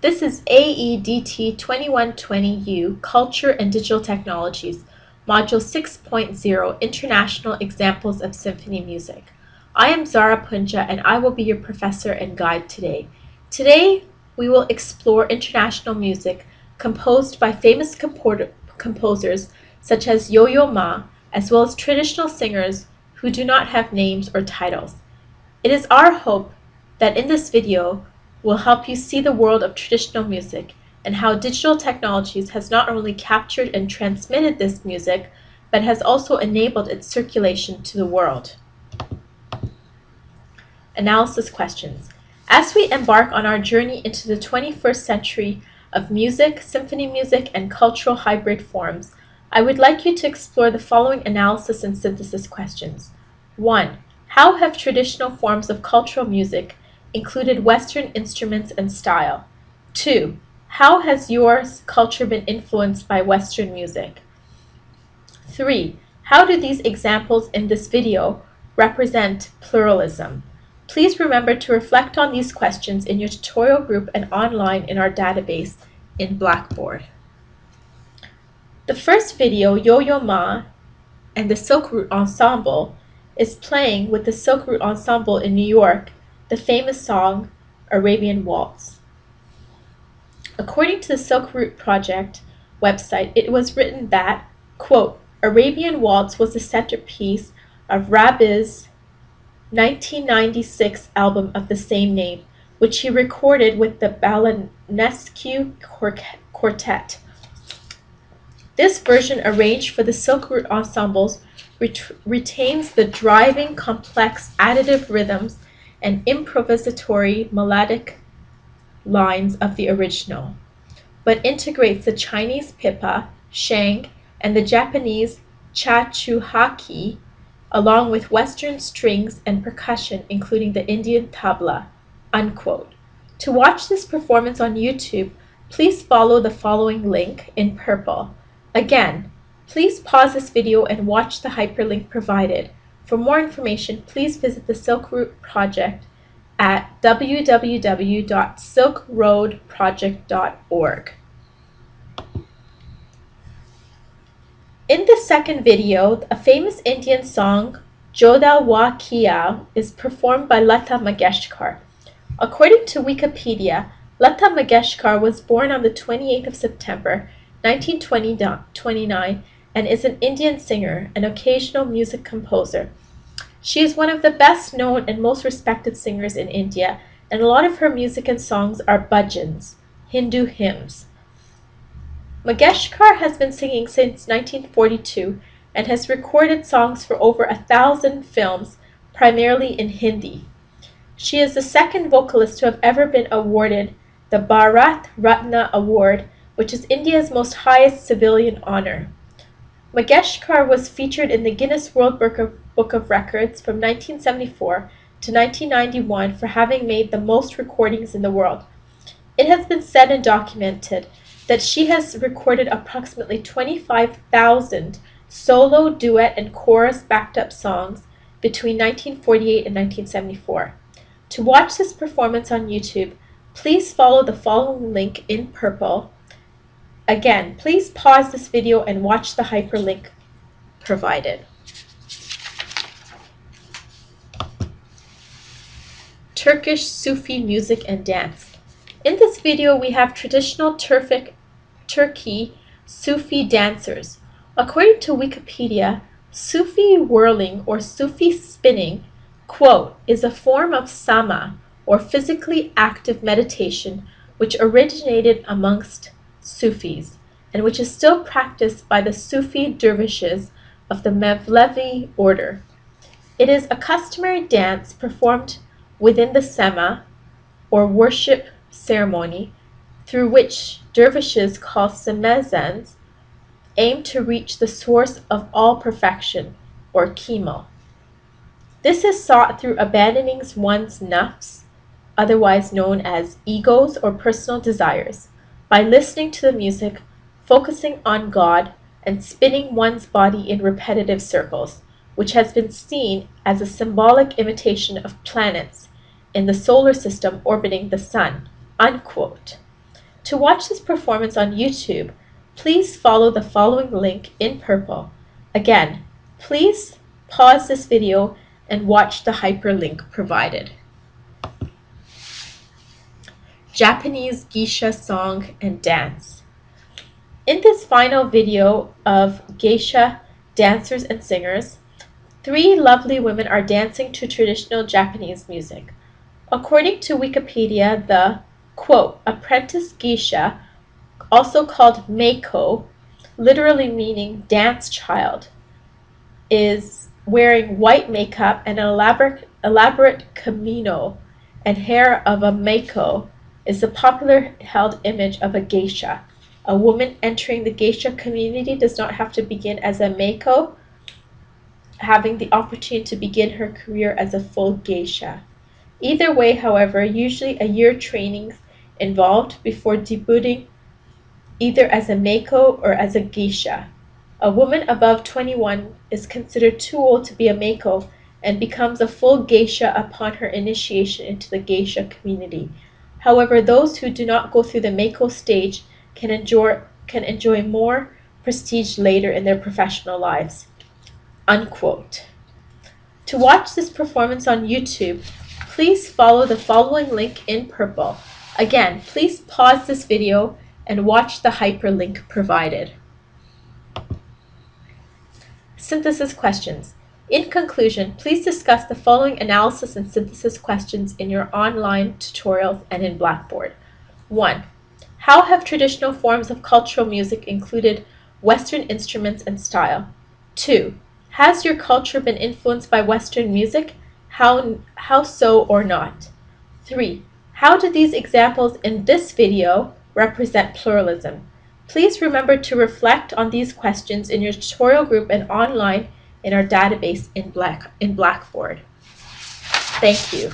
This is AEDT 2120U Culture and Digital Technologies, Module 6.0 International Examples of Symphony Music. I am Zara Punja and I will be your professor and guide today. Today we will explore international music composed by famous composers such as Yo-Yo Ma, as well as traditional singers who do not have names or titles. It is our hope that in this video will help you see the world of traditional music and how digital technologies has not only captured and transmitted this music, but has also enabled its circulation to the world. Analysis questions. As we embark on our journey into the 21st century of music, symphony music, and cultural hybrid forms, I would like you to explore the following analysis and synthesis questions. 1. How have traditional forms of cultural music included Western instruments and style? 2. How has your culture been influenced by Western music? 3. How do these examples in this video represent pluralism? Please remember to reflect on these questions in your tutorial group and online in our database in Blackboard. The first video, Yo-Yo Ma and the Silk Route Ensemble, is playing with the Silk Route Ensemble in New York the famous song Arabian Waltz. According to the Silk Route Project website, it was written that, quote, Arabian Waltz was the centerpiece of Rabih's 1996 album of the same name, which he recorded with the Balanescu Quartet. This version, arranged for the Silk Route ensembles, ret retains the driving, complex, additive rhythms and improvisatory melodic lines of the original, but integrates the Chinese pipa, sheng, and the Japanese shakuhachi, along with Western strings and percussion, including the Indian tabla." Unquote. To watch this performance on YouTube, please follow the following link in purple. Again, please pause this video and watch the hyperlink provided. For more information, please visit the Silk Route Project at www.silkroadproject.org. In the second video, a famous Indian song, Jo Wada Kiya, is performed by Lata Mangeshkar. According to Wikipedia, Lata Mangeshkar was born on the 28th of September 1929 and is an Indian singer and occasional music composer. She is one of the best known and most respected singers in India, and a lot of her music and songs are bhajans, Hindu hymns. Mangeshkar has been singing since 1942 and has recorded songs for over a thousand films, primarily in Hindi. She is the second vocalist to have ever been awarded the Bharat Ratna Award, which is India's most highest civilian honor. Mangeshkar was featured in the Guinness World Book of Records from 1974 to 1991 for having made the most recordings in the world. It has been said and documented that she has recorded approximately 25,000 solo, duet, and chorus backed up songs between 1948 and 1974. To watch this performance on YouTube, please follow the following link in purple Again, please pause this video and watch the hyperlink provided. Turkish Sufi music and dance. In this video, we have traditional Turkic, Turkey Sufi dancers. According to Wikipedia, Sufi whirling or Sufi spinning, quote, is a form of sama or physically active meditation which originated amongst Sufis, and which is still practiced by the Sufi dervishes of the Mevlevi order. It is a customary dance performed within the Sema, or worship ceremony, through which dervishes called semazens aim to reach the source of all perfection, or kemal. This is sought through abandoning one's nafs, otherwise known as egos or personal desires, by listening to the music, focusing on God, and spinning one's body in repetitive circles, which has been seen as a symbolic imitation of planets in the solar system orbiting the sun. Unquote. To watch this performance on YouTube, please follow the following link in purple. Again, please pause this video and watch the hyperlink provided. Japanese geisha song and dance. In this final video of geisha dancers and singers, three lovely women are dancing to traditional Japanese music. According to Wikipedia, the quote, apprentice geisha, also called maiko, literally meaning dance child, is wearing white makeup and an elaborate, elaborate kimono and hair of a maiko is the popular held image of a geisha. A woman entering the geisha community does not have to begin as a maiko, having the opportunity to begin her career as a full geisha. Either way, however, usually a year training involved before debuting either as a maiko or as a geisha. A woman above 21 is considered too old to be a maiko and becomes a full geisha upon her initiation into the geisha community. However, those who do not go through the maiko stage can enjoy, can enjoy more prestige later in their professional lives. Unquote. To watch this performance on YouTube, please follow the following link in purple. Again, please pause this video and watch the hyperlink provided. Synthesis questions. In conclusion, please discuss the following analysis and synthesis questions in your online tutorials and in Blackboard. 1. How have traditional forms of cultural music included Western instruments and style? 2. Has your culture been influenced by Western music? How, how so or not? 3. How do these examples in this video represent pluralism? Please remember to reflect on these questions in your tutorial group and online in our database in, Black, in Blackboard. Thank you.